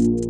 you